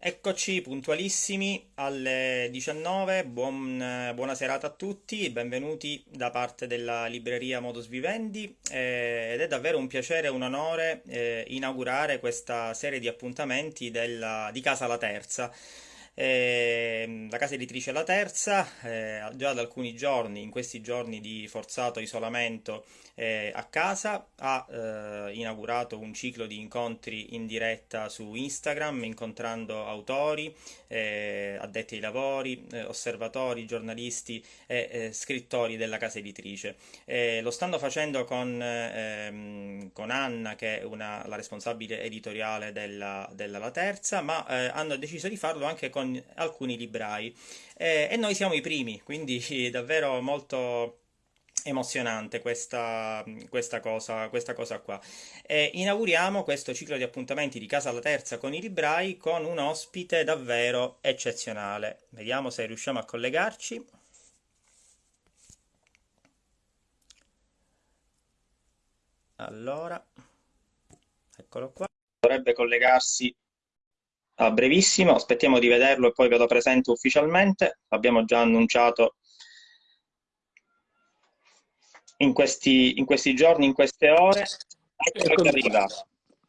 Eccoci puntualissimi alle 19, buon- buona serata a tutti, benvenuti da parte della libreria Modus Vivendi eh, ed è davvero un piacere e un onore eh, inaugurare questa serie di appuntamenti della- di Casa La Terza. Eh, la casa editrice La Terza, eh, già da alcuni giorni, in questi giorni di forzato isolamento eh, a casa, ha eh, inaugurato un ciclo di incontri in diretta su Instagram, incontrando autori, eh, addetti ai lavori, eh, osservatori, giornalisti e scrittori della casa editrice. Lo stanno facendo con, ehm, con Anna, che è una- la responsabile editoriale della, della La Terza, ma hanno deciso di farlo anche con alcuni librai. Eh, e noi siamo i primi, quindi davvero molto emozionante questa, questa cosa, questa cosa qua. E inauguriamo questo ciclo di appuntamenti di Casa alla Terza con i librai con un ospite davvero eccezionale. Vediamo se riusciamo a collegarci. Allora, eccolo qua. Dovrebbe collegarsi a brevissimo, aspettiamo di vederlo e poi ve lo presento ufficialmente. L'abbiamo già annunciato in questi, in questi giorni, in queste ore. Eccolo che arriva. qua.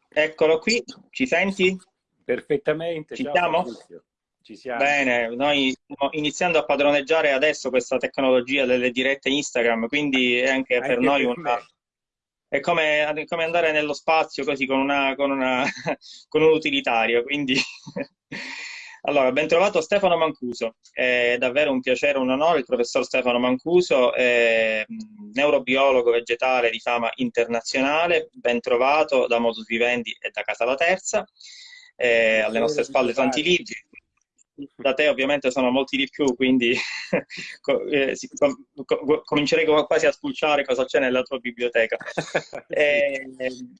Eccolo qui, ci senti? Perfettamente, Ci ciao siamo? Ci siamo. Bene, noi stiamo iniziando a padroneggiare adesso questa tecnologia delle dirette Instagram, quindi è anche per Anche noi per una. È come, come andare nello spazio così con una, con una, con un utilitario. Quindi, allora, ben trovato Stefano Mancuso. È davvero un piacere, un onore. Il professor Stefano Mancuso è mh, neurobiologo vegetale di fama internazionale. Ben trovato da Modus Vivendi e da Casa La Terza. Eh, alle nostre spalle tanti libri. Da te ovviamente sono molti di più, quindi eh, comincerei co- quasi a spulciare cosa c'è nella tua biblioteca. E,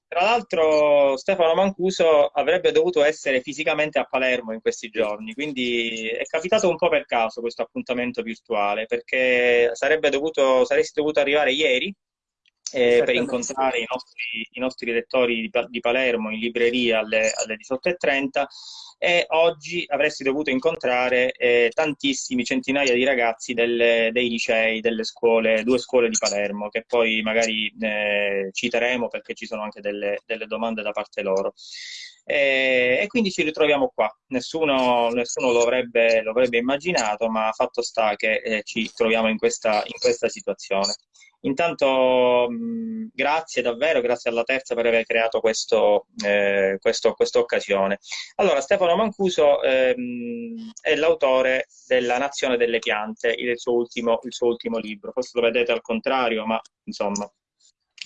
tra l'altro Stefano Mancuso avrebbe dovuto essere fisicamente a Palermo in questi giorni, quindi è capitato un po' per caso questo appuntamento virtuale, perché sarebbe dovuto, saresti dovuto arrivare ieri eh, per incontrare i nostri, i nostri lettori di, di Palermo in libreria alle, alle 18.30 e oggi avresti dovuto incontrare eh, tantissimi, centinaia di ragazzi delle- dei licei, delle scuole, due scuole di Palermo, che poi magari eh, citeremo perché ci sono anche delle, delle domande da parte loro. E, e quindi ci ritroviamo qua. Nessuno, nessuno lo avrebbe, lo avrebbe immaginato, ma fatto sta che eh, ci troviamo in questa, in questa situazione. Intanto, mh, grazie davvero, grazie alla Terza per aver creato questo, eh, questo- questa occasione. Allora, Stefano Mancuso ehm, è l'autore della Nazione delle piante, il suo ultimo, il suo ultimo libro. Forse lo vedete al contrario, ma insomma,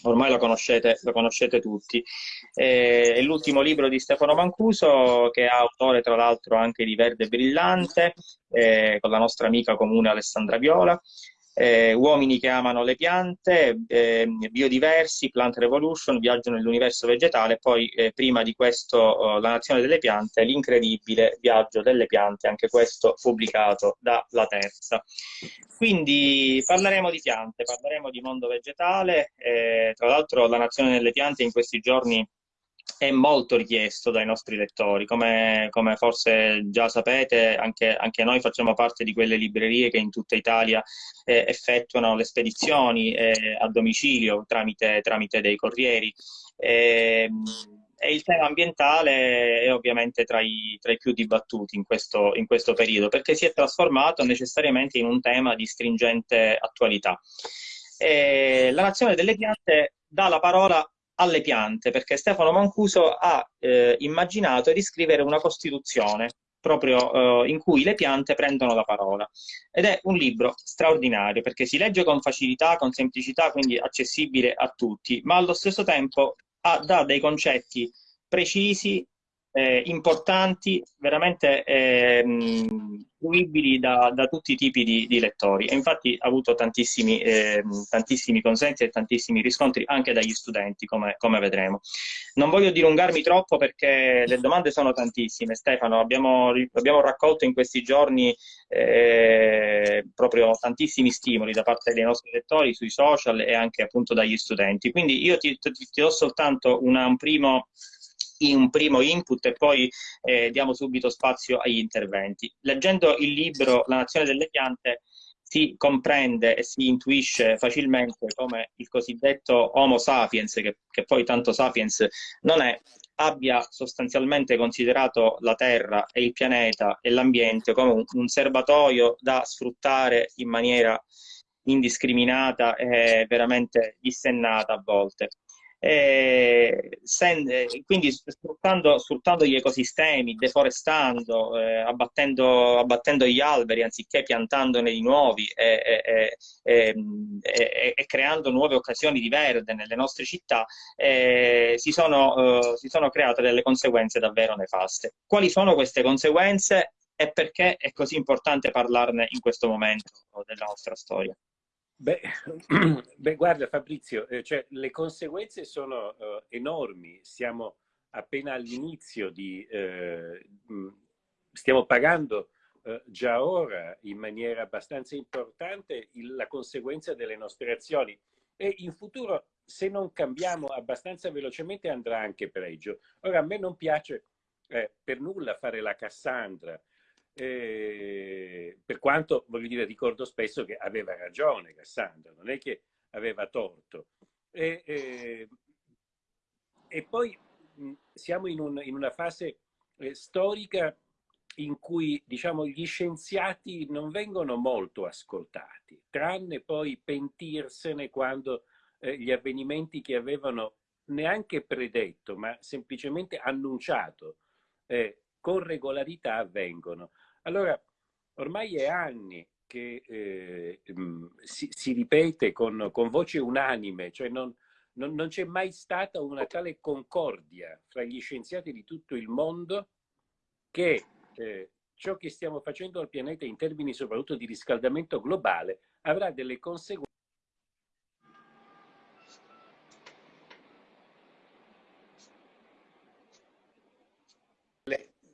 ormai lo conoscete, lo conoscete tutti. Eh, è l'ultimo libro di Stefano Mancuso, che è autore tra l'altro anche di Verde Brillante, eh, con la nostra amica comune Alessandra Viola. Eh, Uomini che amano le piante, eh, biodiversi, Plant Revolution, viaggio nell'universo vegetale, poi eh, prima di questo eh, La nazione delle piante, l'incredibile viaggio delle piante, anche questo pubblicato da La Terza. Quindi parleremo di piante, parleremo di mondo vegetale, eh, tra l'altro La nazione delle piante in questi giorni è molto richiesto dai nostri lettori, come, come forse già sapete, anche, anche noi facciamo parte di quelle librerie che in tutta Italia eh, effettuano le spedizioni eh, a domicilio tramite, tramite dei corrieri. E, e il tema ambientale è ovviamente tra i, tra i più dibattuti in questo, in questo periodo, perché si è trasformato necessariamente in un tema di stringente attualità. E la Nazione delle Piante dà la parola alle piante, perché Stefano Mancuso ha eh, immaginato di scrivere una Costituzione proprio eh, in cui le piante prendono la parola. Ed è un libro straordinario perché si legge con facilità, con semplicità, quindi accessibile a tutti, ma allo stesso tempo ha, dà dei concetti precisi, eh, importanti, veramente fruibili da, da tutti i tipi di, di lettori. E infatti ha avuto tantissimi, ehm, tantissimi consensi e tantissimi riscontri anche dagli studenti, come, come vedremo. Non voglio dilungarmi troppo perché le domande sono tantissime. Stefano, abbiamo, abbiamo raccolto in questi giorni eh, proprio tantissimi stimoli da parte dei nostri lettori sui social e anche appunto dagli studenti. Quindi io ti, ti- ti do soltanto una- un primo un primo input e poi eh, diamo subito spazio agli interventi. Leggendo il libro La nazione delle piante si comprende e si intuisce facilmente come il cosiddetto Homo sapiens, che, che poi tanto sapiens non è, abbia sostanzialmente considerato la Terra e il pianeta e l'ambiente come un, un serbatoio da sfruttare in maniera indiscriminata e veramente dissennata a volte. Eh, sen, eh, quindi sfruttando, sfruttando, gli ecosistemi, deforestando, eh, abbattendo, abbattendo, gli alberi anziché piantandone di nuovi e, creando nuove occasioni di verde nelle nostre città, eh, si sono, eh, si sono create delle conseguenze davvero nefaste. Quali sono queste conseguenze e perché è così importante parlarne in questo momento della nostra storia? Beh, beh, guarda Fabrizio, eh, cioè, le conseguenze sono uh, enormi, siamo appena all'inizio di... Eh, stiamo pagando uh, già ora in maniera abbastanza importante il, la conseguenza delle nostre azioni e in futuro se non cambiamo abbastanza velocemente andrà anche peggio. Ora a me non piace eh, per nulla fare la Cassandra, eh, per quanto, voglio dire, ricordo spesso che aveva ragione Cassandra, non è che aveva torto. E, eh, e poi mh, siamo in, un, in, una fase eh, storica in cui diciamo, gli scienziati non vengono molto ascoltati, tranne poi pentirsene quando eh, gli avvenimenti che avevano neanche predetto, ma semplicemente annunciato eh, con regolarità avvengono. Allora, ormai è anni che eh, mm, si, si, ripete con, con, voce unanime, cioè non, non, non c'è mai stata una tale concordia fra gli scienziati di tutto il mondo che eh, ciò che stiamo facendo al pianeta in termini soprattutto di riscaldamento globale avrà delle conseguenze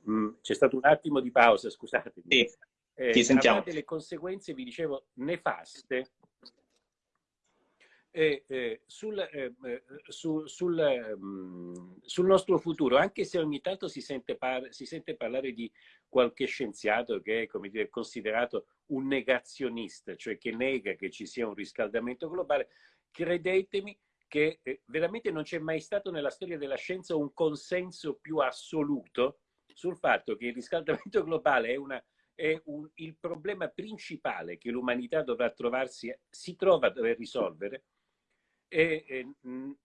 Mm, c'è stato un attimo di pausa, scusatemi. Sì, eh, ti sentiamo. delle conseguenze, vi dicevo, nefaste eh, eh, sul, su, sul, um, sul, nostro futuro, anche se ogni tanto si sente, par si sente parlare di qualche scienziato che è come dire, considerato un negazionista, cioè che nega che ci sia un riscaldamento globale, credetemi che eh, veramente non c'è mai stato nella storia della scienza un consenso più assoluto sul fatto che il riscaldamento globale è, una, è un, il problema principale che l'umanità dovrà trovarsi, si trova a dover risolvere e,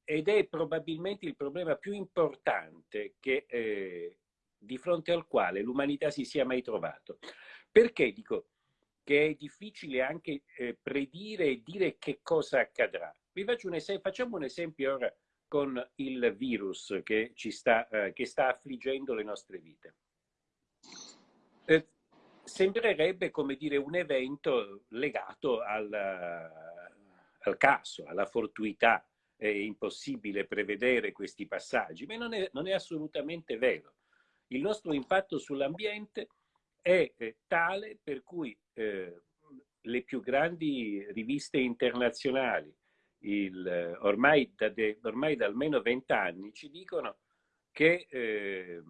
ed è probabilmente il problema più importante che, eh, di fronte al quale l'umanità si sia mai trovato. Perché dico che è difficile anche eh, predire e dire che cosa accadrà? Vi faccio un esempio, facciamo un esempio ora con il virus che, ci sta, eh, che sta affliggendo le nostre vite. Eh, sembrerebbe come dire un evento legato al, al caso, alla fortuità. È impossibile prevedere questi passaggi, ma non è, non è assolutamente vero. Il nostro impatto sull'ambiente è eh, tale per cui eh, le più grandi riviste internazionali, il, ormai, da de, ormai, da almeno vent'anni ci dicono che eh,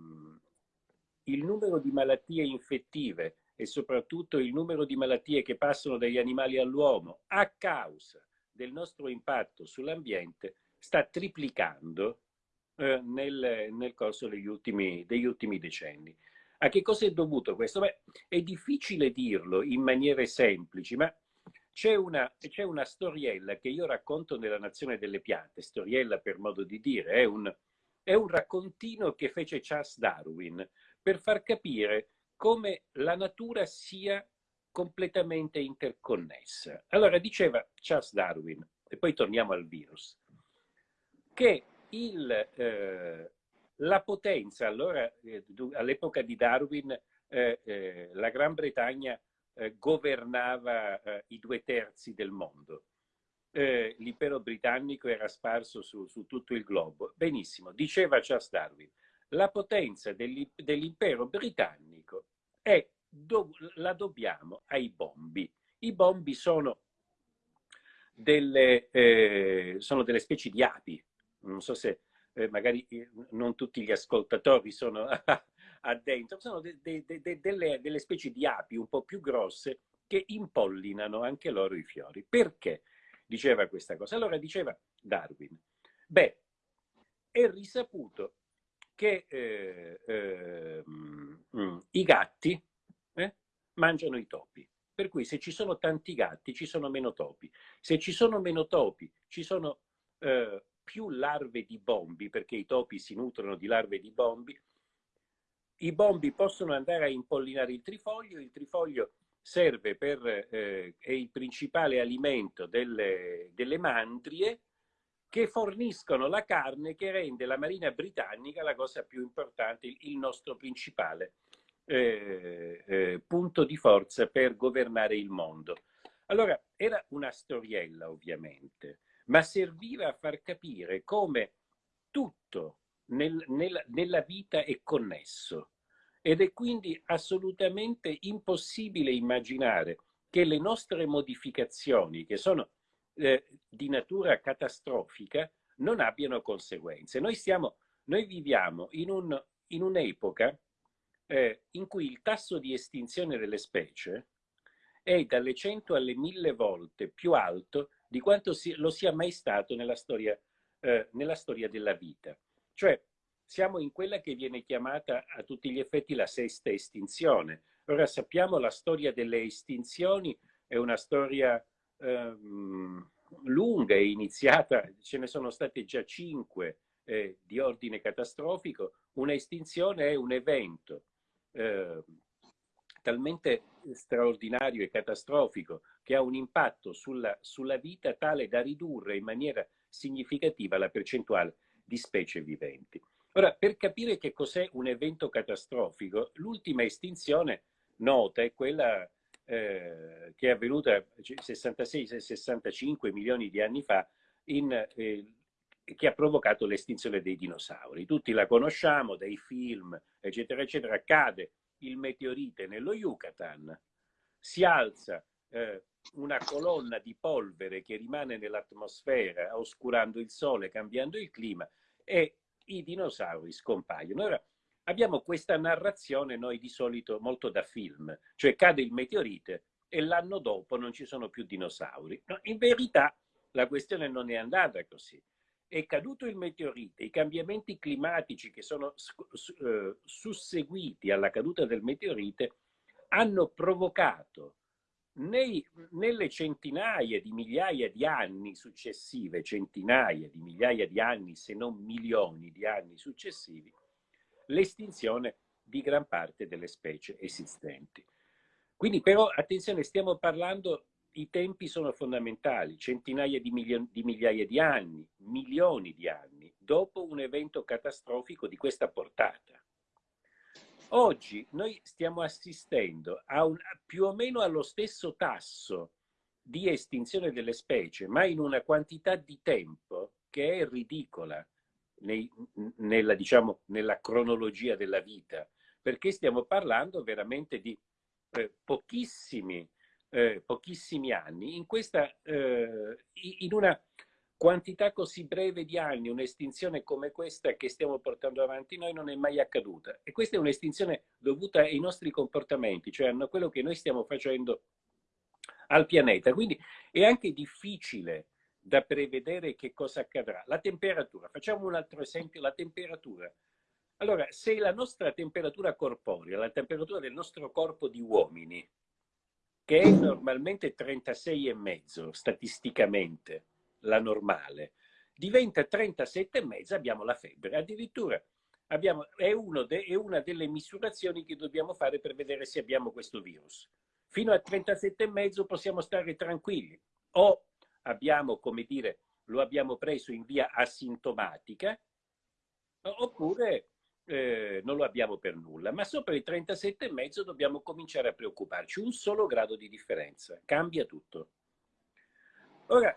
il numero di malattie infettive e soprattutto il numero di malattie che passano dagli animali all'uomo a causa del nostro impatto sull'ambiente sta triplicando eh, nel, nel, corso degli ultimi, degli ultimi, decenni. A che cosa è dovuto questo? Beh, è difficile dirlo in maniere semplici, ma c'è una, c'è una, storiella che io racconto nella Nazione delle Piante, storiella per modo di dire, è un, è un raccontino che fece Charles Darwin per far capire come la natura sia completamente interconnessa. Allora diceva Charles Darwin, e poi torniamo al virus, che il, eh, la potenza, allora eh, all'epoca di Darwin eh, eh la Gran Bretagna eh, governava eh, i due terzi del mondo. Eh, l'impero britannico era sparso su, su, tutto il globo. Benissimo, diceva Charles Darwin, la potenza dell'impero britannico è, do, la dobbiamo ai bombi. I bombi sono delle, eh, sono delle specie di api, non so se eh, magari eh, non tutti gli ascoltatori sono addentro, sono de, de, de, delle, delle specie di api un po' più grosse che impollinano anche loro i fiori. Perché diceva questa cosa? Allora diceva Darwin, beh, è risaputo che eh, eh, mm, i gatti eh, mangiano i topi. Per cui se ci sono tanti gatti ci sono meno topi. Se ci sono meno topi ci sono eh, più larve di bombi, perché i topi si nutrono di larve di bombi. I bombi possono andare a impollinare il trifoglio, il trifoglio serve per, eh, è il principale alimento delle, delle mandrie che forniscono la carne che rende la Marina britannica la cosa più importante, il nostro principale eh, eh, punto di forza per governare il mondo. Allora, era una storiella ovviamente, ma serviva a far capire come tutto nel, nel, nella vita è connesso ed è quindi assolutamente impossibile immaginare che le nostre modificazioni, che sono eh, di natura catastrofica, non abbiano conseguenze. Noi, stiamo, noi viviamo in, un, un'epoca eh, in cui il tasso di estinzione delle specie è dalle 100 alle 1000 volte più alto di quanto si, lo sia mai stato nella storia, eh, nella storia della vita. Cioè, siamo in quella che viene chiamata a tutti gli effetti la sesta estinzione. Ora sappiamo la storia delle estinzioni è una storia ehm, lunga, è iniziata, ce ne sono state già cinque eh, di ordine catastrofico. Una estinzione è un evento eh, talmente straordinario e catastrofico che ha un impatto sulla, sulla vita tale da ridurre in maniera significativa la percentuale di specie viventi. Ora, per capire che cos'è un evento catastrofico, l'ultima estinzione nota è quella eh, che è avvenuta 66-65 milioni di anni fa, in, eh, che ha provocato l'estinzione dei dinosauri. Tutti la conosciamo dai film, eccetera, eccetera. Cade il meteorite nello Yucatan, si alza eh, una colonna di polvere che rimane nell'atmosfera, oscurando il sole, cambiando il clima, e i dinosauri scompaiono. Ora, abbiamo questa narrazione noi di solito molto da film, cioè cade il meteorite e l'anno dopo non ci sono più dinosauri. No, in verità la questione non è andata così. È caduto il meteorite, i cambiamenti climatici che sono eh, susseguiti alla caduta del meteorite hanno provocato nei, nelle centinaia di migliaia di anni successive, centinaia di migliaia di anni, se non milioni di anni successivi, l'estinzione di gran parte delle specie esistenti. Quindi però, attenzione, stiamo parlando, i tempi sono fondamentali, centinaia di, di migliaia di anni, milioni di anni, dopo un evento catastrofico di questa portata. Oggi noi stiamo assistendo a un, più o meno allo stesso tasso di estinzione delle specie, ma in una quantità di tempo che è ridicola nei, nella, diciamo, nella cronologia della vita, perché stiamo parlando veramente di eh, pochissimi, eh, pochissimi anni, in, questa, eh, in una quantità così breve di anni, un'estinzione come questa che stiamo portando avanti noi non è mai accaduta. E questa è un'estinzione dovuta ai nostri comportamenti, cioè a quello che noi stiamo facendo al pianeta. Quindi è anche difficile da prevedere che cosa accadrà. La temperatura, facciamo un altro esempio, la temperatura. Allora, se la nostra temperatura corporea, la temperatura del nostro corpo di uomini, che è normalmente 36,5 statisticamente, la normale, diventa 37,5 abbiamo la febbre. Addirittura abbiamo, è, de, è una delle misurazioni che dobbiamo fare per vedere se abbiamo questo virus. Fino a 37,5 possiamo stare tranquilli. O abbiamo, come dire, lo abbiamo preso in via asintomatica, oppure eh, non lo abbiamo per nulla. Ma sopra i 37,5 dobbiamo cominciare a preoccuparci. Un solo grado di differenza, cambia tutto. Ora,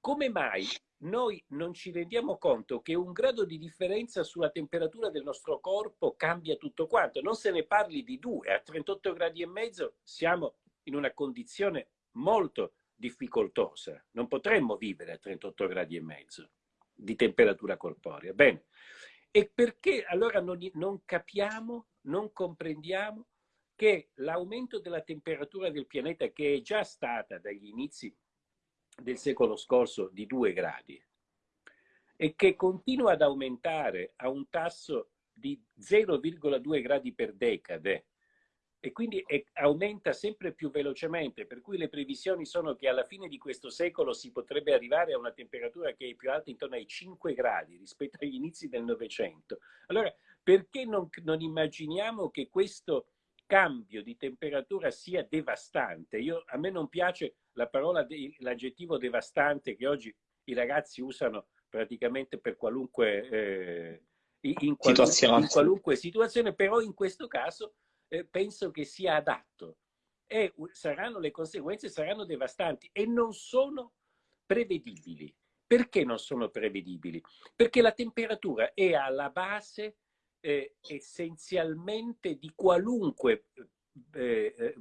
come mai noi non ci rendiamo conto che un grado di differenza sulla temperatura del nostro corpo cambia tutto quanto? Non se ne parli di due, a 38 gradi e mezzo siamo in una condizione molto difficoltosa. Non potremmo vivere a 38 gradi e mezzo. di temperatura corporea. Bene, e perché allora non, non capiamo, non comprendiamo che l'aumento della temperatura del pianeta, che è già stata dagli inizi del secolo scorso di 2 gradi, e che continua ad aumentare a un tasso di 0,2 gradi per decade, e quindi è, aumenta sempre più velocemente, per cui le previsioni sono che alla fine di questo secolo si potrebbe arrivare a una temperatura che è più alta intorno ai 5 gradi rispetto agli inizi del Novecento. Allora, perché non, non immaginiamo che questo cambio di temperatura sia devastante. Io, a me non piace la parola, l'aggettivo devastante che oggi i ragazzi usano praticamente per qualunque, eh, in, qualunque, situazione. in qualunque situazione, però in questo caso eh, penso che sia adatto. E saranno, le conseguenze saranno devastanti e non sono prevedibili. Perché non sono prevedibili? Perché la temperatura è alla base eh, essenzialmente di qualunque eh, eh,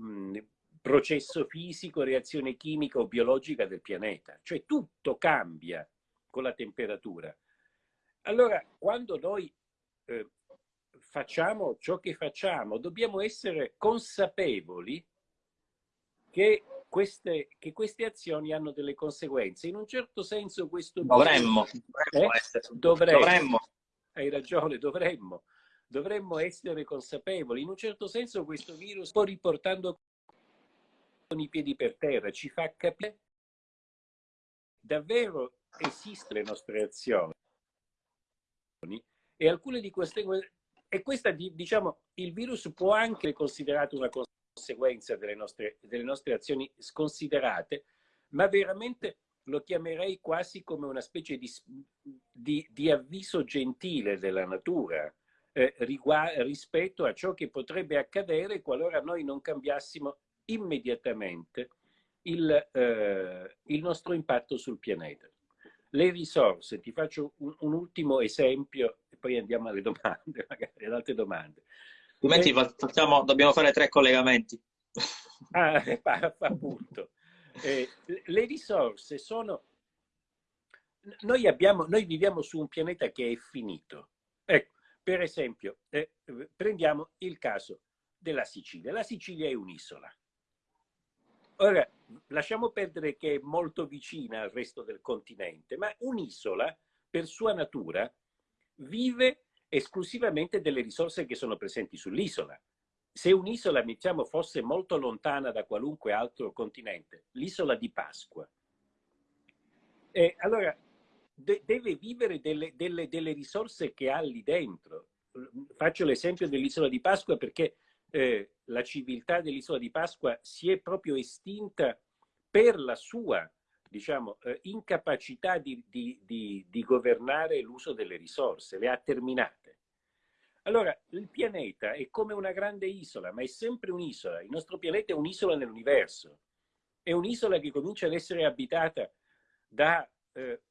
processo fisico, reazione chimica o biologica del pianeta. Cioè tutto cambia con la temperatura. Allora, quando noi eh, facciamo ciò che facciamo, dobbiamo essere consapevoli che queste, che queste, azioni hanno delle conseguenze. In un certo senso questo... Dovremmo. Dovremmo, eh? dovremmo. dovremmo hai ragione, dovremmo, dovremmo essere consapevoli. In un certo senso questo virus sta riportando con i piedi per terra, ci fa capire davvero esistono le nostre azioni. E alcune di queste e questa diciamo il virus può anche essere considerato una conseguenza delle nostre, delle nostre azioni sconsiderate ma veramente lo chiamerei quasi come una specie di, di, di avviso gentile della natura eh, rispetto a ciò che potrebbe accadere qualora noi non cambiassimo immediatamente il, eh, il nostro impatto sul pianeta. Le risorse, ti faccio un, un, ultimo esempio e poi andiamo alle domande, magari ad altre domande. Altrimenti eh, facciamo, dobbiamo fare tre collegamenti. Ah, appunto. Eh, le risorse sono... Noi, abbiamo, noi viviamo su un pianeta che è finito. Ecco, per esempio, eh, prendiamo il caso della Sicilia. La Sicilia è un'isola. Ora, lasciamo perdere che è molto vicina al resto del continente, ma un'isola, per sua natura, vive esclusivamente delle risorse che sono presenti sull'isola se un'isola, diciamo, fosse molto lontana da qualunque altro continente, l'isola di Pasqua, eh, allora de deve vivere delle, delle, delle, risorse che ha lì dentro. Faccio l'esempio dell'isola di Pasqua perché eh, la civiltà dell'isola di Pasqua si è proprio estinta per la sua diciamo, eh, incapacità di, di, di, di governare l'uso delle risorse, le ha terminate. Allora, il pianeta è come una grande isola, ma è sempre un'isola. Il nostro pianeta è un'isola nell'universo. È un'isola che comincia ad essere abitata da eh,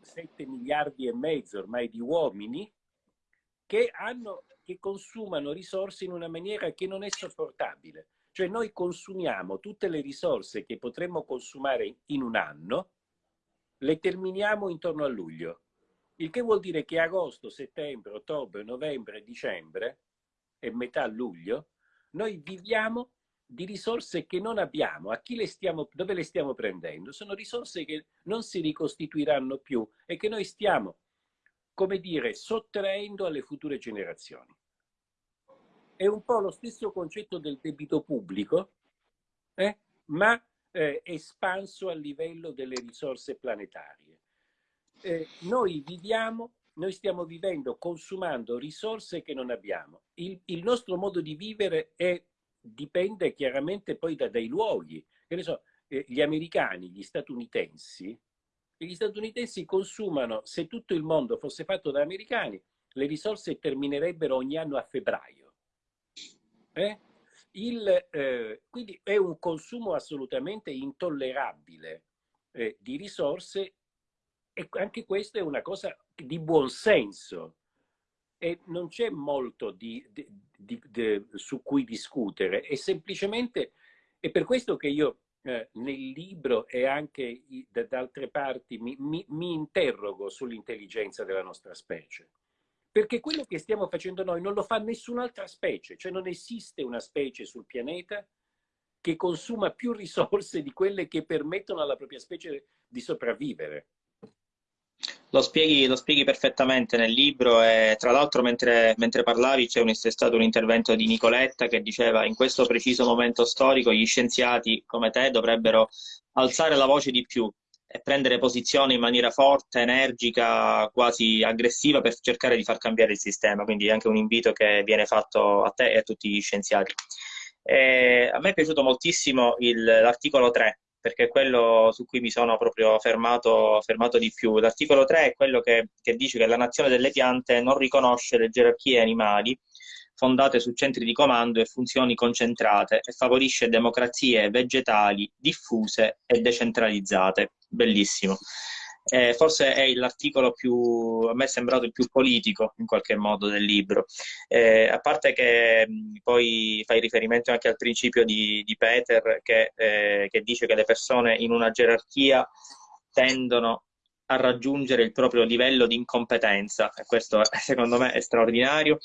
7 miliardi e mezzo ormai di uomini che, hanno, che consumano risorse in una maniera che non è sopportabile. Cioè noi consumiamo tutte le risorse che potremmo consumare in un anno, le terminiamo intorno a luglio il che vuol dire che agosto, settembre, ottobre, novembre, dicembre e metà luglio noi viviamo di risorse che non abbiamo. A chi le stiamo, dove le stiamo prendendo? Sono risorse che non si ricostituiranno più e che noi stiamo, come dire, sottraendo alle future generazioni. È un po' lo stesso concetto del debito pubblico, eh? ma eh, espanso a livello delle risorse planetarie eh, noi viviamo, noi stiamo vivendo, consumando risorse che non abbiamo. Il, il nostro modo di vivere è, dipende chiaramente poi da, dai luoghi. Che ne so, eh, gli americani, gli statunitensi, gli statunitensi consumano, se tutto il mondo fosse fatto da americani, le risorse terminerebbero ogni anno a febbraio. Eh? Il, eh, quindi è un consumo assolutamente intollerabile eh, di risorse e anche questa è una cosa di buon senso e non c'è molto di, di, di, su cui discutere, è semplicemente, è per questo che io eh, nel libro e anche da, da altre parti mi, mi, mi interrogo sull'intelligenza della nostra specie. Perché quello che stiamo facendo noi non lo fa nessun'altra specie, cioè non esiste una specie sul pianeta che consuma più risorse di quelle che permettono alla propria specie di sopravvivere. Lo spieghi, lo spieghi, perfettamente nel libro e tra l'altro mentre, mentre, parlavi c'è, un, stato un intervento di Nicoletta che diceva in questo preciso momento storico gli scienziati come te dovrebbero alzare la voce di più e prendere posizione in maniera forte, energica, quasi aggressiva per cercare di far cambiare il sistema. Quindi è anche un invito che viene fatto a te e a tutti gli scienziati. E a me è piaciuto moltissimo l'articolo 3 perché è quello su cui mi sono proprio fermato, fermato di più. L'articolo 3 è quello che, che dice che la nazione delle piante non riconosce le gerarchie animali fondate su centri di comando e funzioni concentrate e favorisce democrazie vegetali diffuse e decentralizzate. Bellissimo. Eh, forse è l'articolo più, a me è sembrato il più politico in qualche modo del libro, eh, a parte che mh, poi fai riferimento anche al principio di, di Peter che, eh, che dice che le persone in una gerarchia tendono a raggiungere il proprio livello di incompetenza e questo secondo me è straordinario.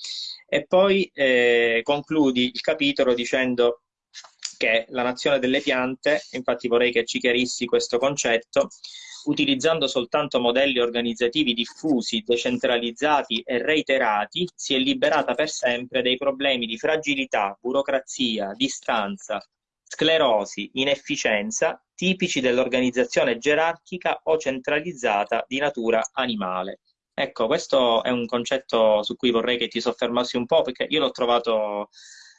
E poi eh, concludi il capitolo dicendo che la nazione delle piante, infatti vorrei che ci chiarissi questo concetto, utilizzando soltanto modelli organizzativi diffusi, decentralizzati e reiterati, si è liberata per sempre dei problemi di fragilità, burocrazia, distanza, sclerosi, inefficienza, tipici dell'organizzazione gerarchica o centralizzata di natura animale. Ecco, questo è un concetto su cui vorrei che ti soffermassi un po', perché io l'ho trovato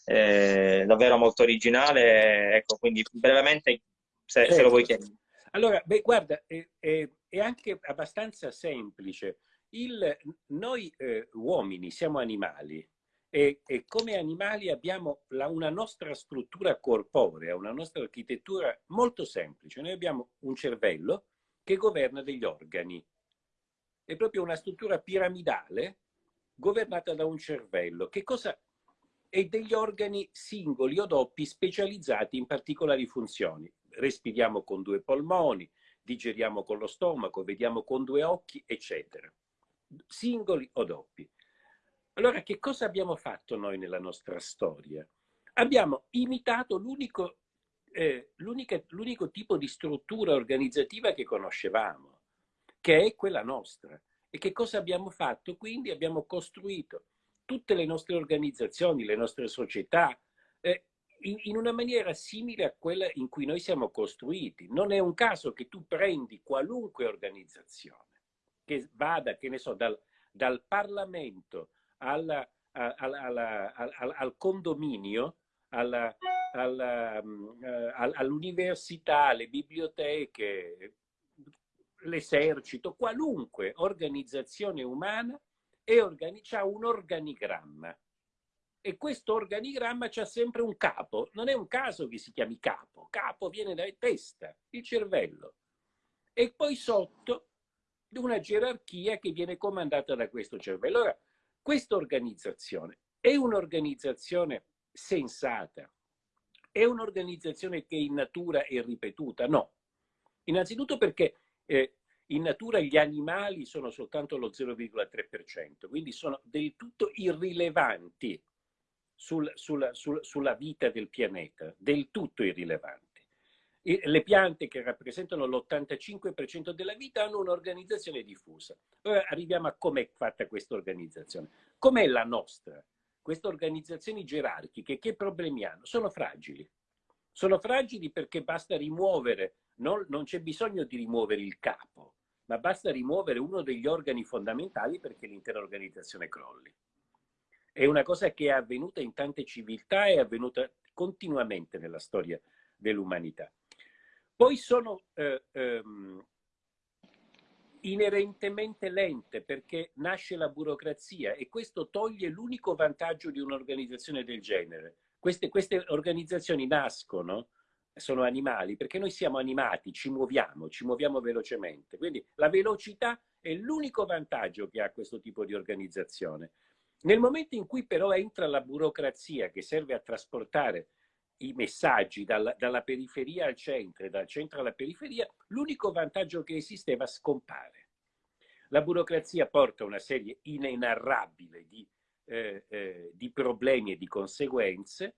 eh, davvero molto originale, ecco, quindi brevemente, se, se lo vuoi chiedere. Allora, beh, guarda, è, è, è, anche abbastanza semplice. Il, noi eh, uomini siamo animali e, e, come animali abbiamo la, una nostra struttura corporea, una nostra architettura molto semplice. Noi abbiamo un cervello che governa degli organi. È proprio una struttura piramidale governata da un cervello. Che cosa e degli organi singoli o doppi specializzati in particolari funzioni respiriamo con due polmoni, digeriamo con lo stomaco, vediamo con due occhi, eccetera. Singoli o doppi. Allora, che cosa abbiamo fatto noi nella nostra storia? Abbiamo imitato l'unico, eh, tipo di struttura organizzativa che conoscevamo, che è quella nostra. E che cosa abbiamo fatto? Quindi abbiamo costruito tutte le nostre organizzazioni, le nostre società, eh, in, in, una maniera simile a quella in cui noi siamo costruiti. Non è un caso che tu prendi qualunque organizzazione che vada, che ne so, dal, dal Parlamento alla, alla, alla, al, al, condominio, mm, eh, all'università, alle biblioteche, l'esercito, qualunque organizzazione umana ha un organigramma e questo organigramma c'ha sempre un capo. Non è un caso che si chiami capo. Capo viene dalla testa, il cervello. E poi sotto una gerarchia che viene comandata da questo cervello. Allora, questa organizzazione è un'organizzazione sensata? È un'organizzazione che in natura è ripetuta? No. Innanzitutto perché eh, in natura gli animali sono soltanto lo 0,3%, quindi sono del tutto irrilevanti sul, sul, sul, sulla vita del pianeta, del tutto irrilevanti. E le piante che rappresentano l'85% della vita hanno un'organizzazione diffusa. Ora arriviamo a com'è fatta questa organizzazione. Com'è la nostra? Queste organizzazioni gerarchiche che problemi hanno? Sono fragili. Sono fragili perché basta rimuovere, non, non c'è bisogno di rimuovere il capo, ma basta rimuovere uno degli organi fondamentali perché l'intera organizzazione crolli. È una cosa che è avvenuta in tante civiltà è avvenuta continuamente nella storia dell'umanità. Poi sono eh, ehm, inerentemente lente perché nasce la burocrazia e questo toglie l'unico vantaggio di un'organizzazione del genere. Queste, queste organizzazioni nascono, sono animali, perché noi siamo animati, ci muoviamo, ci muoviamo velocemente. Quindi la velocità è l'unico vantaggio che ha questo tipo di organizzazione. Nel momento in cui però entra la burocrazia che serve a trasportare i messaggi dalla, dalla periferia al centro e dal centro alla periferia, l'unico vantaggio che esisteva scompare. La burocrazia porta una serie inenarrabile di, eh, eh, di problemi e di conseguenze.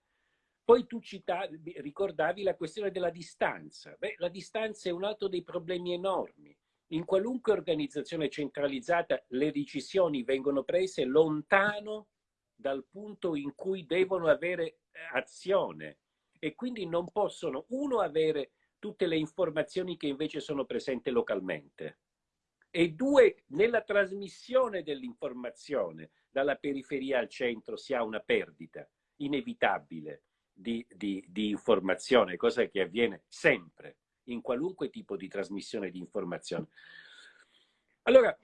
Poi tu citavi, ricordavi la questione della distanza. Beh, la distanza è un altro dei problemi enormi. In qualunque organizzazione centralizzata le decisioni vengono prese lontano dal punto in cui devono avere eh, azione e quindi non possono, uno, avere tutte le informazioni che invece sono presenti localmente e due, nella trasmissione dell'informazione dalla periferia al centro si ha una perdita inevitabile di, di, di, informazione, cosa che avviene sempre in qualunque tipo di trasmissione di informazione. Allora,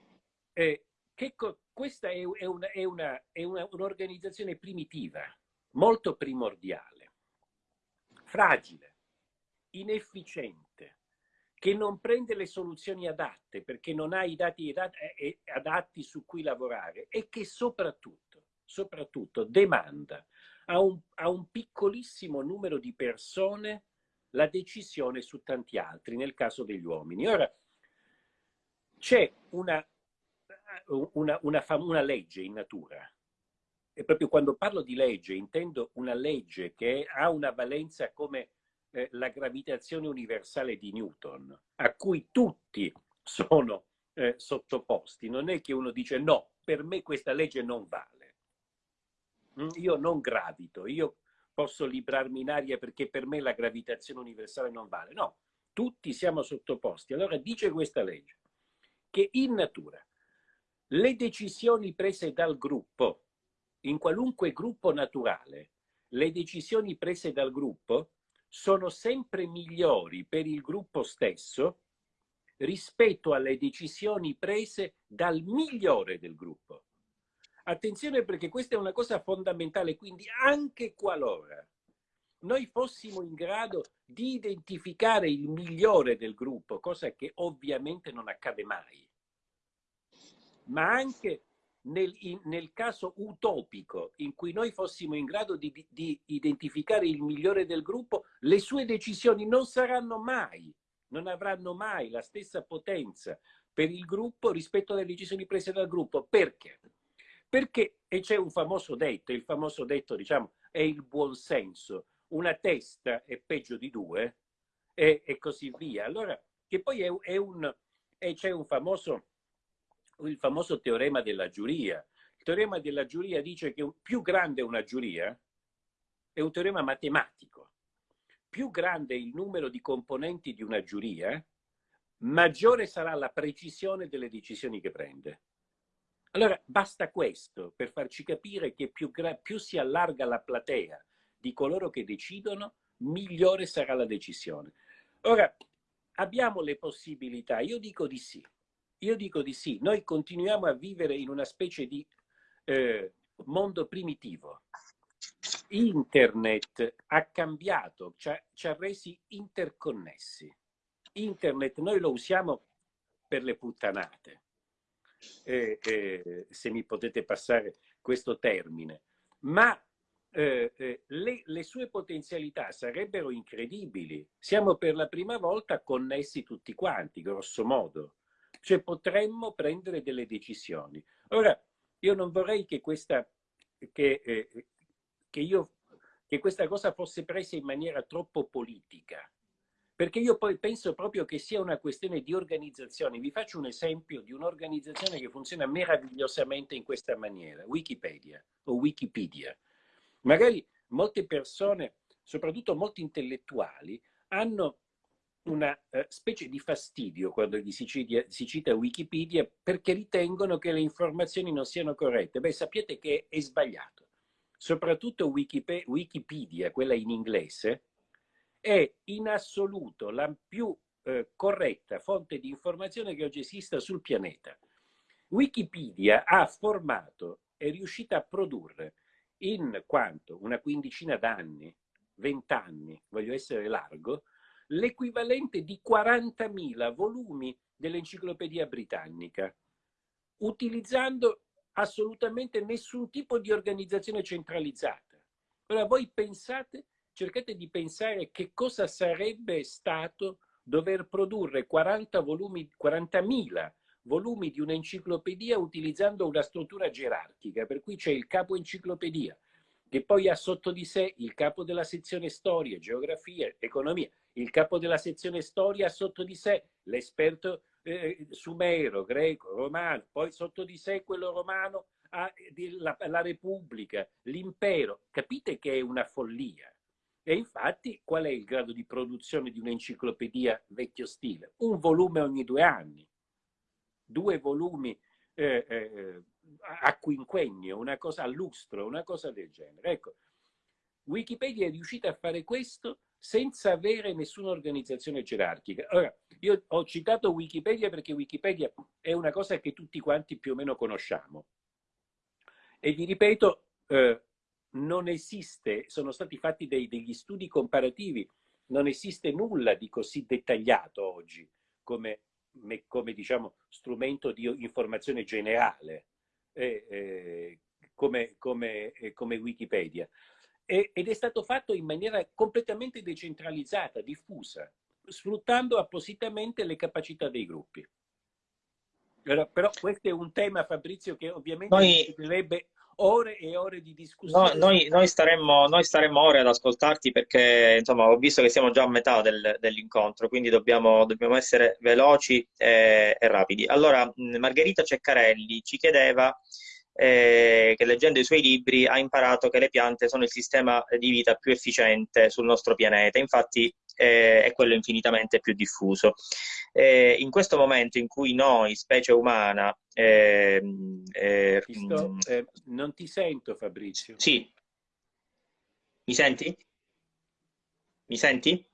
eh, che, questa è, è, una, è, una, è una, un'organizzazione primitiva, molto primordiale, fragile, inefficiente, che non prende le soluzioni adatte perché non ha i dati adatti su cui lavorare e che soprattutto, soprattutto demanda a un, a un piccolissimo numero di persone la decisione su tanti altri, nel caso degli uomini. Ora, c'è una, una, una, una legge in natura e proprio quando parlo di legge intendo una legge che ha una valenza come eh, la gravitazione universale di Newton, a cui tutti sono eh, sottoposti. Non è che uno dice no, per me questa legge non vale. Mm, io non gravito, io posso librarmi in aria perché per me la gravitazione universale non vale. No, tutti siamo sottoposti. Allora dice questa legge che in natura le decisioni prese dal gruppo, in qualunque gruppo naturale, le decisioni prese dal gruppo sono sempre migliori per il gruppo stesso rispetto alle decisioni prese dal migliore del gruppo. Attenzione perché questa è una cosa fondamentale, quindi anche qualora noi fossimo in grado di identificare il migliore del gruppo, cosa che ovviamente non accade mai, ma anche nel, in, nel, caso utopico in cui noi fossimo in grado di, di, identificare il migliore del gruppo, le sue decisioni non saranno mai, non avranno mai la stessa potenza per il gruppo rispetto alle decisioni prese dal gruppo. Perché? Perché, e c'è un famoso detto, il famoso detto diciamo è il buon senso, una testa è peggio di due e, e così via. Allora, che poi è, è un, c'è un famoso il famoso teorema della giuria. Il teorema della giuria dice che più grande una giuria è un teorema matematico. Più grande il numero di componenti di una giuria, maggiore sarà la precisione delle decisioni che prende. Allora, basta questo per farci capire che più, più si allarga la platea di coloro che decidono, migliore sarà la decisione. Ora, abbiamo le possibilità? Io dico di sì. Io dico di sì, noi continuiamo a vivere in una specie di eh, mondo primitivo. Internet ha cambiato, ci ha, ci ha resi interconnessi. Internet noi lo usiamo per le puttanate, eh, eh, se mi potete passare questo termine, ma eh, eh, le, le, sue potenzialità sarebbero incredibili. Siamo per la prima volta connessi tutti quanti, grosso modo. Cioè potremmo prendere delle decisioni. Ora, io non vorrei che questa, che, eh, che, io, che questa cosa fosse presa in maniera troppo politica, perché io poi penso proprio che sia una questione di organizzazione. Vi faccio un esempio di un'organizzazione che funziona meravigliosamente in questa maniera, Wikipedia o Wikipedia. Magari molte persone, soprattutto molti intellettuali, hanno una eh, specie di fastidio quando si, cita, si cita Wikipedia perché ritengono che le informazioni non siano corrette. Beh, sappiate che è sbagliato. Soprattutto Wikipedia quella in inglese, è in assoluto la più eh, corretta fonte di informazione che oggi esista sul pianeta. Wikipedia ha formato, è riuscita a produrre in quanto una quindicina d'anni, vent'anni, voglio essere largo, l'equivalente di 40.000 volumi dell'enciclopedia britannica, utilizzando assolutamente nessun tipo di organizzazione centralizzata. Ora voi pensate cercate di pensare che cosa sarebbe stato dover produrre 40 volumi, 40.000 volumi di un'enciclopedia utilizzando una struttura gerarchica, per cui c'è il capo enciclopedia, che poi ha sotto di sé il capo della sezione storia, geografia, economia. Il capo della sezione storia ha sotto di sé l'esperto eh, sumero, greco, romano, poi sotto di sé quello romano ha la, la Repubblica, l'impero. Capite che è una follia. E infatti qual è il grado di produzione di un'enciclopedia vecchio stile? Un volume ogni due anni, due volumi eh, eh, a quinquennio, una cosa a lustro, una cosa del genere. Ecco, Wikipedia è riuscita a fare questo senza avere nessuna organizzazione gerarchica. Ora, io ho citato Wikipedia perché Wikipedia è una cosa che tutti quanti più o meno conosciamo. E vi ripeto, eh, non esiste, sono stati fatti dei, degli studi comparativi, non esiste nulla di così dettagliato oggi come, come diciamo, strumento di informazione generale eh, eh, come, come, eh, come, Wikipedia. E, ed è stato fatto in maniera completamente decentralizzata, diffusa, sfruttando appositamente le capacità dei gruppi. Però, però questo è un tema, Fabrizio, che ovviamente Noi... ore e ore di discussione. No, noi, noi, staremmo, noi, staremmo, ore ad ascoltarti perché insomma, ho visto che siamo già a metà del, dell'incontro, quindi dobbiamo, dobbiamo essere veloci e, e, rapidi. Allora, Margherita Ceccarelli ci chiedeva eh, che leggendo i suoi libri ha imparato che le piante sono il sistema di vita più efficiente sul nostro pianeta, infatti eh, è quello infinitamente più diffuso. Eh, in questo momento in cui noi, specie umana... Ehm, eh, sto, eh, non ti sento Fabrizio. Sì. Mi senti? Mi senti?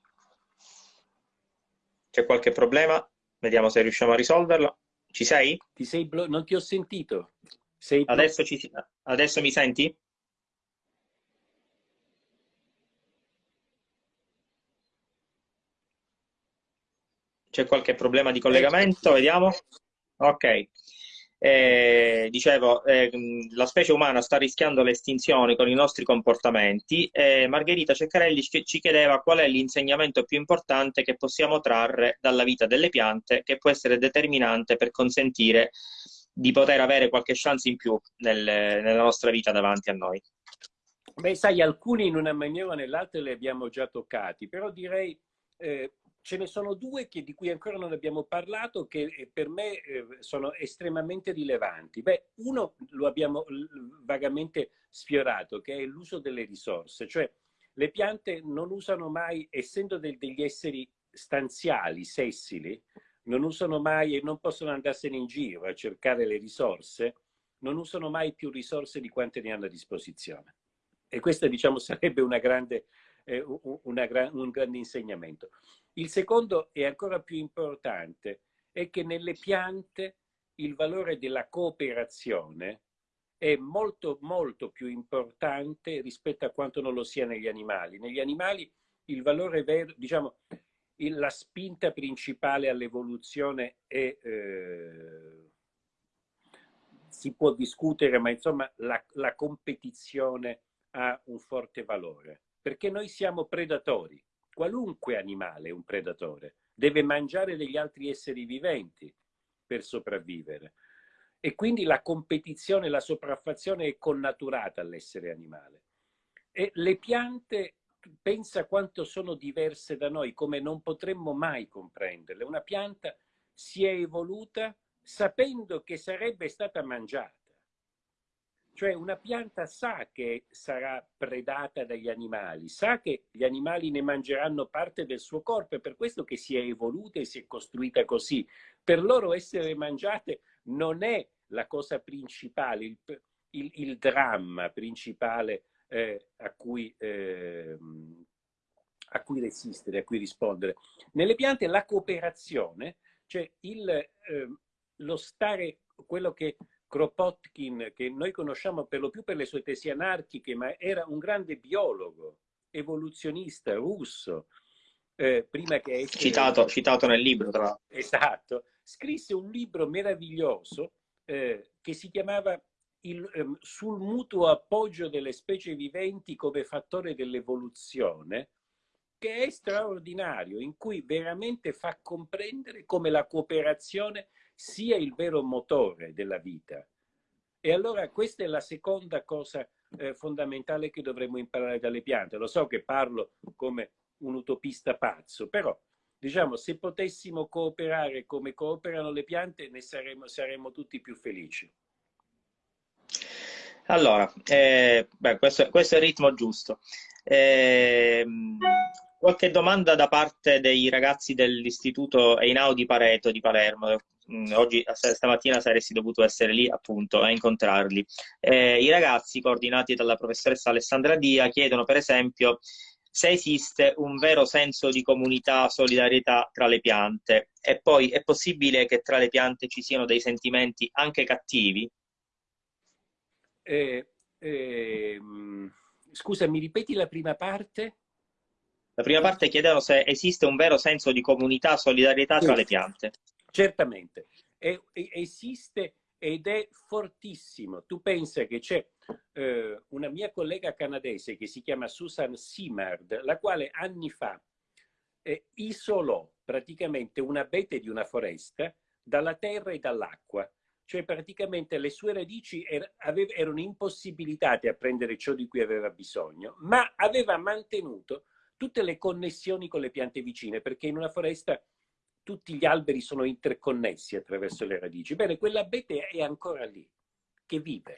C'è qualche problema? Vediamo se riusciamo a risolverlo. Ci sei? Ti sei non ti ho sentito. Adesso, ci... Adesso mi senti? C'è qualche problema di collegamento? Vediamo. Ok. Eh, dicevo, eh, la specie umana sta rischiando l'estinzione con i nostri comportamenti e Margherita Ceccarelli ci chiedeva qual è l'insegnamento più importante che possiamo trarre dalla vita delle piante che può essere determinante per consentire di poter avere qualche chance in più nel, nella nostra vita davanti a noi. Beh, sai, alcuni in una maniera o nell'altra li abbiamo già toccati, però direi eh, ce ne sono due che, di cui ancora non abbiamo parlato che eh, per me eh, sono estremamente rilevanti. Beh, uno lo abbiamo vagamente sfiorato, che è l'uso delle risorse, cioè le piante non usano mai, essendo del, degli esseri stanziali, sessili, non usano mai e non possono andarsene in giro a cercare le risorse, non usano mai più risorse di quante ne hanno a disposizione. E questo, diciamo, sarebbe una grande, eh, una gra un grande insegnamento. Il secondo è ancora più importante, è che nelle piante il valore della cooperazione è molto, molto più importante rispetto a quanto non lo sia negli animali. Negli animali il valore vero, diciamo, la spinta principale all'evoluzione è, eh, si può discutere, ma insomma la, la competizione ha un forte valore, perché noi siamo predatori, qualunque animale è un predatore, deve mangiare degli altri esseri viventi per sopravvivere. E quindi la competizione, la sopraffazione è connaturata all'essere animale. E le piante pensa quanto sono diverse da noi, come non potremmo mai comprenderle. Una pianta si è evoluta sapendo che sarebbe stata mangiata. Cioè una pianta sa che sarà predata dagli animali, sa che gli animali ne mangeranno parte del suo corpo, è per questo che si è evoluta e si è costruita così. Per loro essere mangiate non è la cosa principale, il, il, il dramma principale eh, a, cui, eh, a, cui, resistere, a cui rispondere. Nelle piante la cooperazione, cioè il, eh, lo stare, quello che Kropotkin, che noi conosciamo per lo più per le sue tesi anarchiche, ma era un grande biologo, evoluzionista russo, eh, prima che essere... Citato, citato nel libro, tra l'altro. Esatto. Scrisse un libro meraviglioso eh, che si chiamava il, ehm, sul mutuo appoggio delle specie viventi come fattore dell'evoluzione, che è straordinario, in cui veramente fa comprendere come la cooperazione sia il vero motore della vita. E allora questa è la seconda cosa eh, fondamentale che dovremmo imparare dalle piante. Lo so che parlo come un utopista pazzo, però diciamo se potessimo cooperare come cooperano le piante ne saremmo, saremmo tutti più felici. Allora, eh, beh, questo, questo, è il ritmo giusto. Eh, qualche domanda da parte dei ragazzi dell'istituto Einau di Pareto di Palermo. Mm, oggi, stamattina saresti dovuto essere lì appunto a incontrarli. Eh, I ragazzi, coordinati dalla professoressa Alessandra Dia, chiedono per esempio se esiste un vero senso di comunità, solidarietà tra le piante e poi è possibile che tra le piante ci siano dei sentimenti anche cattivi? Eh, eh, scusa, mi ripeti la prima parte? La prima parte chiedono se esiste un vero senso di comunità, solidarietà tra le piante. Certamente, è, esiste ed è fortissimo. Tu pensa che c'è eh, una mia collega canadese che si chiama Susan Simard, la quale anni fa eh, isolò praticamente un abete di una foresta dalla terra e dall'acqua cioè praticamente le sue radici er erano impossibilitate a prendere ciò di cui aveva bisogno, ma aveva mantenuto tutte le connessioni con le piante vicine, perché in una foresta tutti gli alberi sono interconnessi attraverso le radici. Bene, quell'abete è ancora lì, che vive.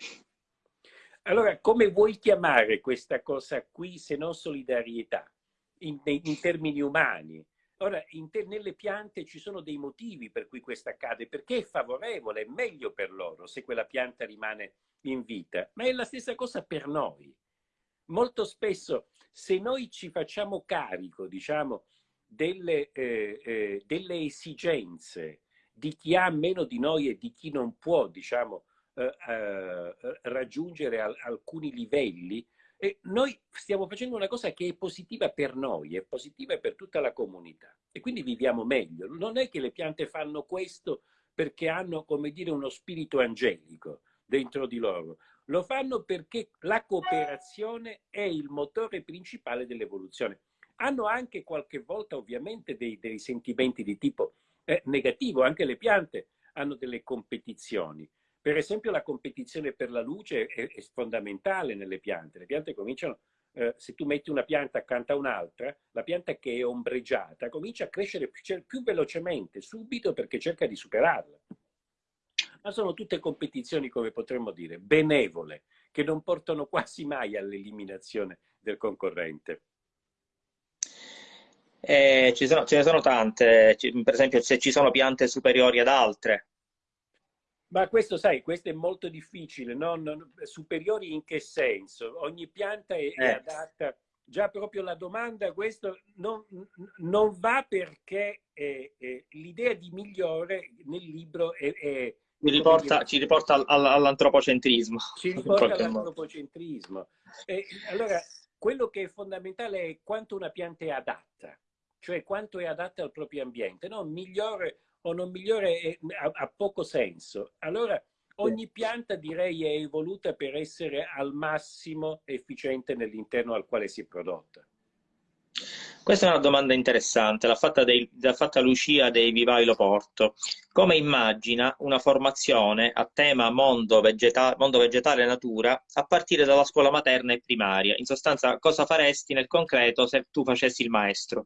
Allora, come vuoi chiamare questa cosa qui se non solidarietà, in, in termini umani? Ora, te, nelle piante ci sono dei motivi per cui questo accade, perché è favorevole, è meglio per loro se quella pianta rimane in vita, ma è la stessa cosa per noi. Molto spesso, se noi ci facciamo carico, diciamo, delle, eh, eh, delle esigenze di chi ha meno di noi e di chi non può, diciamo, eh, eh raggiungere al, alcuni livelli, e noi stiamo facendo una cosa che è positiva per noi, è positiva per tutta la comunità e quindi viviamo meglio. Non è che le piante fanno questo perché hanno, come dire, uno spirito angelico dentro di loro. Lo fanno perché la cooperazione è il motore principale dell'evoluzione. Hanno anche qualche volta ovviamente dei, dei sentimenti di tipo eh, negativo, anche le piante hanno delle competizioni, per esempio la competizione per la luce è, è fondamentale nelle piante. Le piante cominciano, eh, se tu metti una pianta accanto a un'altra, la pianta che è ombreggiata comincia a crescere più, cioè, più velocemente, subito, perché cerca di superarla. Ma sono tutte competizioni, come potremmo dire, benevole, che non portano quasi mai all'eliminazione del concorrente. Eh, ci sono, ce ne sono tante, per esempio se ci sono piante superiori ad altre, ma questo, sai, questo è molto difficile, no? non, superiori in che senso? Ogni pianta è, eh. è adatta, già proprio la domanda, questo non, non va perché eh, eh, l'idea di migliore nel libro è... è riporta, ci riporta all'antropocentrismo. Ci riporta all'antropocentrismo. allora, quello che è fondamentale è quanto una pianta è adatta, cioè quanto è adatta al proprio ambiente. No? Migliore o non migliore ha, poco senso. Allora ogni pianta direi è evoluta per essere al massimo efficiente nell'interno al quale si è prodotta. Questa è una domanda interessante, l'ha fatta, dei, l'ha fatta Lucia dei Vivai Loporto. Come immagina una formazione a tema mondo, vegeta- mondo vegetale e natura a partire dalla scuola materna e primaria? In sostanza, cosa faresti nel concreto se tu facessi il maestro?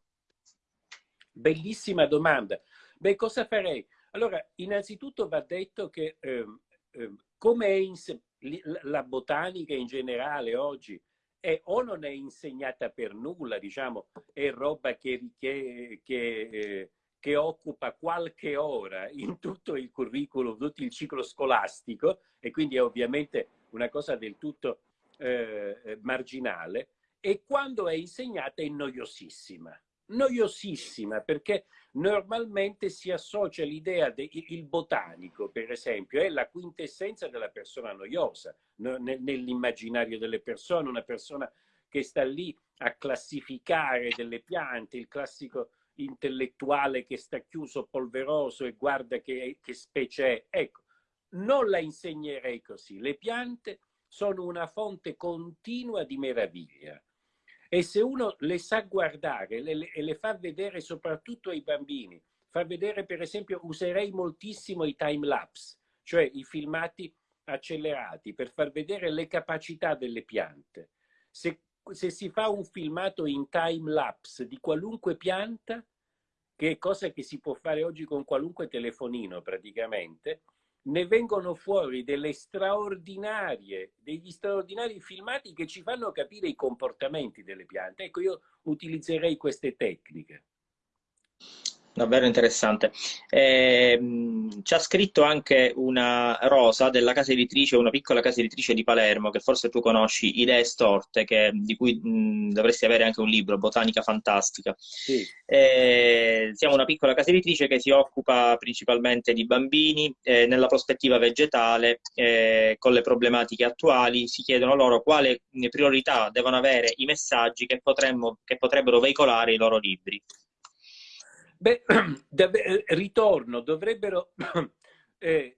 Bellissima domanda. Beh, cosa farei? Allora, innanzitutto va detto che eh, eh, come è la botanica in generale oggi è o non è insegnata per nulla, diciamo, è roba che, che, che, eh, che occupa qualche ora in tutto il curriculum, tutto il ciclo scolastico e quindi è ovviamente una cosa del tutto eh, eh, marginale e quando è insegnata è noiosissima noiosissima perché normalmente si associa l'idea del botanico, per esempio, è la quintessenza della persona noiosa nell'immaginario delle persone, una persona che sta lì a classificare delle piante, il classico intellettuale che sta chiuso, polveroso e guarda che, che specie è. Ecco, non la insegnerei così. Le piante sono una fonte continua di meraviglia e se uno le sa guardare e le fa vedere soprattutto ai bambini, fa vedere per esempio, userei moltissimo i time lapse, cioè i filmati accelerati per far vedere le capacità delle piante. Se, se si fa un filmato in time lapse di qualunque pianta, che è cosa che si può fare oggi con qualunque telefonino praticamente, ne vengono fuori delle straordinarie, degli straordinari filmati che ci fanno capire i comportamenti delle piante. Ecco, io utilizzerei queste tecniche. Davvero interessante. Eh, ci ha scritto anche una Rosa della casa editrice, una piccola casa editrice di Palermo, che forse tu conosci, Idee Storte, che, di cui mh, dovresti avere anche un libro, Botanica Fantastica. Sì. Eh, siamo una piccola casa editrice che si occupa principalmente di bambini, eh, nella prospettiva vegetale, eh, con le problematiche attuali, si chiedono loro quale priorità devono avere i messaggi che, potremmo, che potrebbero veicolare i loro libri. Beh, eh, ritorno, dovrebbero, eh,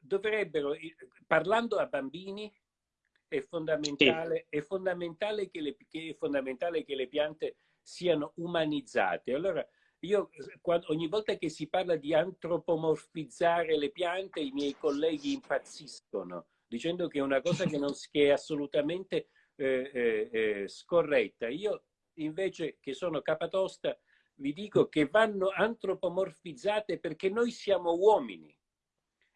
dovrebbero, parlando a bambini, è fondamentale, sì. è, fondamentale che le, è fondamentale che le piante siano umanizzate. Allora, io quando, ogni volta che si parla di antropomorfizzare le piante, i miei colleghi impazziscono, dicendo che è una cosa che, non, che è assolutamente eh, eh, eh, scorretta. Io invece, che sono capatosta, vi dico che vanno antropomorfizzate perché noi siamo uomini.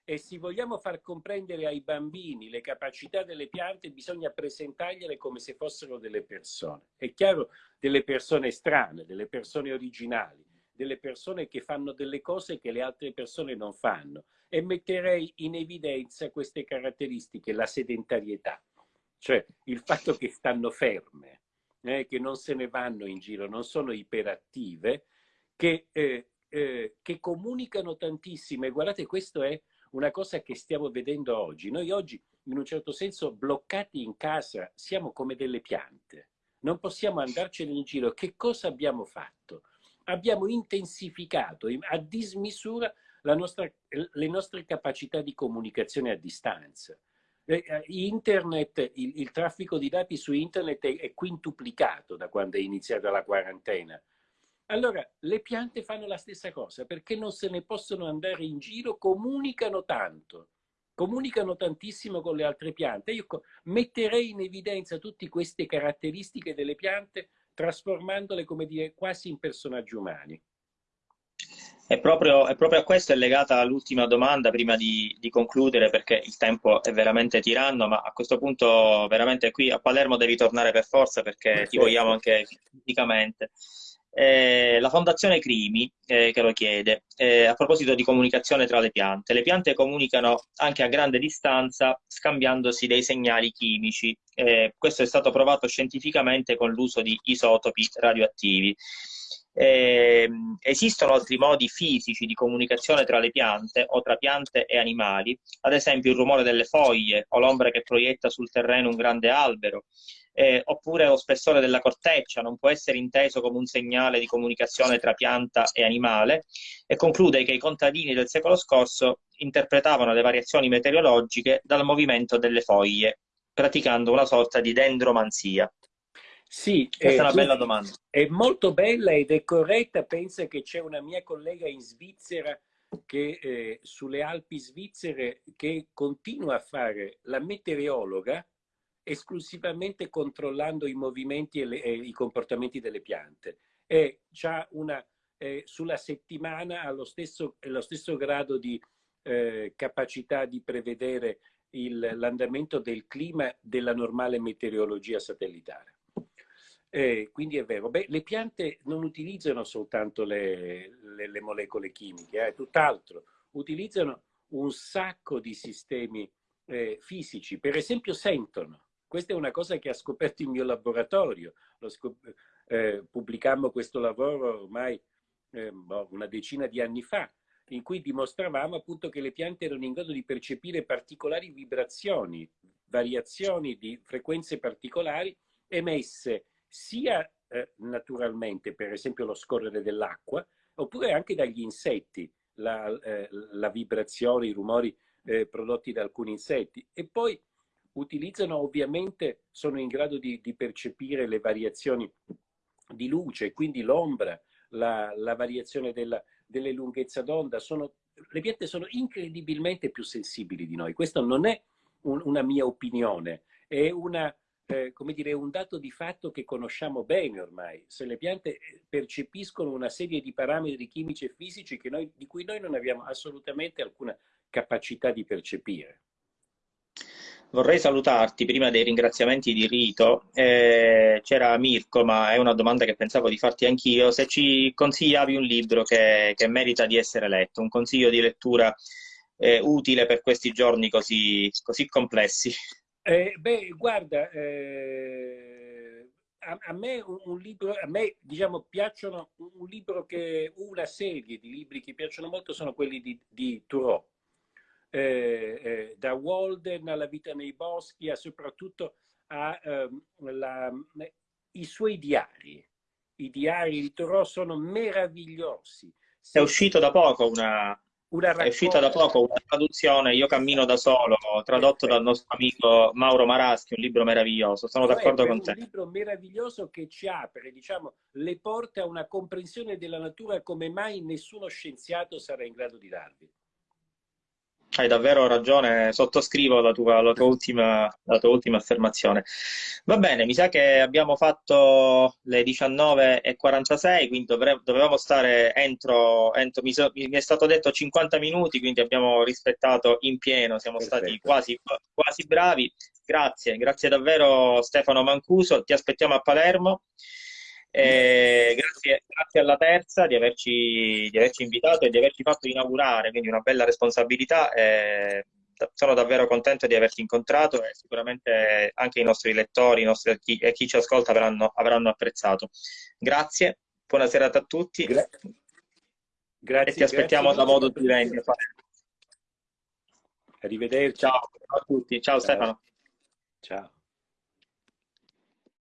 E se vogliamo far comprendere ai bambini le capacità delle piante bisogna presentargliele come se fossero delle persone. È chiaro, delle persone strane, delle persone originali, delle persone che fanno delle cose che le altre persone non fanno. E metterei in evidenza queste caratteristiche, la sedentarietà, cioè il fatto che stanno ferme, eh, che non se ne vanno in giro, non sono iperattive, che, eh, eh, che comunicano tantissimo. E guardate, questa è una cosa che stiamo vedendo oggi. Noi oggi, in un certo senso, bloccati in casa, siamo come delle piante. Non possiamo andarcene in giro. Che cosa abbiamo fatto? Abbiamo intensificato a dismisura nostra, le nostre capacità di comunicazione a distanza. Eh, eh, internet, il, il, traffico di dati su internet è, è, quintuplicato da quando è iniziata la quarantena. Allora, le piante fanno la stessa cosa, perché non se ne possono andare in giro, comunicano tanto, comunicano tantissimo con le altre piante. Io metterei in evidenza tutte queste caratteristiche delle piante, trasformandole, come dire, quasi in personaggi umani. È proprio, è proprio, a questo è legata l'ultima domanda prima di, di, concludere perché il tempo è veramente tiranno, ma a questo punto veramente qui a Palermo devi tornare per forza perché ti vogliamo anche fisicamente. Eh, la Fondazione Crimi eh, che lo chiede eh, a proposito di comunicazione tra le piante. Le piante comunicano anche a grande distanza scambiandosi dei segnali chimici. Eh, questo è stato provato scientificamente con l'uso di isotopi radioattivi. Eh, esistono altri modi fisici di comunicazione tra le piante o tra piante e animali, ad esempio il rumore delle foglie o l'ombra che proietta sul terreno un grande albero, eh, oppure lo spessore della corteccia non può essere inteso come un segnale di comunicazione tra pianta e animale? E conclude che i contadini del secolo scorso interpretavano le variazioni meteorologiche dal movimento delle foglie, praticando una sorta di dendromanzia. Sì, questa è una bella domanda. È molto bella ed è corretta. Pensa che c'è una mia collega in Svizzera che eh, sulle Alpi svizzere che continua a fare la meteorologa esclusivamente controllando i movimenti e, le, e i comportamenti delle piante. E c'ha una, eh, sulla settimana ha lo stesso, lo stesso grado di eh, capacità di prevedere l'andamento del clima della normale meteorologia satellitare. Eh, quindi è vero, Beh, le piante non utilizzano soltanto le, le, le molecole chimiche, eh, tutt'altro, utilizzano un sacco di sistemi eh, fisici, per esempio sentono. Questa è una cosa che ha scoperto il mio laboratorio. Eh, pubblicammo questo lavoro ormai eh, boh, una decina di anni fa, in cui dimostravamo appunto che le piante erano in grado di percepire particolari vibrazioni, variazioni di frequenze particolari emesse sia eh, naturalmente, per esempio lo scorrere dell'acqua, oppure anche dagli insetti, la, eh, la, vibrazione, i rumori eh, prodotti da alcuni insetti. E poi utilizzano ovviamente, sono in grado di, di percepire le variazioni di luce, quindi l'ombra, la, la, variazione della, delle lunghezze d'onda. Sono, le piante sono incredibilmente più sensibili di noi. Questo non è un, una mia opinione, è una, eh, come dire, un dato di fatto che conosciamo bene ormai. Se le piante percepiscono una serie di parametri chimici e fisici noi, di cui noi non abbiamo assolutamente alcuna capacità di percepire. Vorrei salutarti prima dei ringraziamenti di rito. Eh, c'era Mirko, ma è una domanda che pensavo di farti anch'io. Se ci consigliavi un libro che, che merita di essere letto, un consiglio di lettura eh, utile per questi giorni così, così complessi. Eh, beh, guarda, eh, a, a, me un, libro, a me diciamo piacciono un libro che, una serie di libri che piacciono molto sono quelli di, di Thoreau eh, eh, da Walden alla vita nei boschi, a soprattutto a, ehm, la, i suoi diari. I diari di Thoreau sono meravigliosi. È uscito da poco una, una è uscita da poco una traduzione, Io cammino da solo, tradotto dal nostro amico Mauro Maraschi, un libro meraviglioso. Sono d'accordo con te. È un libro meraviglioso che ci apre, diciamo, le porte a una comprensione della natura come mai nessuno scienziato sarà in grado di darvi. Hai davvero ragione, sottoscrivo la tua, la tua, ultima, la tua ultima affermazione. Va bene, mi sa che abbiamo fatto le 19.46, quindi dovevamo stare entro, entro mi, so, mi, è stato detto 50 minuti, quindi abbiamo rispettato in pieno, siamo Perfetto. stati quasi, quasi bravi. Grazie, grazie davvero Stefano Mancuso, ti aspettiamo a Palermo. Eh, grazie, grazie, alla terza di averci, di averci, invitato e di averci fatto inaugurare, quindi una bella responsabilità. Eh, sono davvero contento di averti incontrato e sicuramente anche i nostri lettori i nostri, chi, e chi ci ascolta avranno, avranno, apprezzato. Grazie, buona serata a tutti Gra grazie, e ti aspettiamo da modo di venire. Arrivederci. Ciao, ciao a tutti, ciao, ciao. Stefano. Ciao.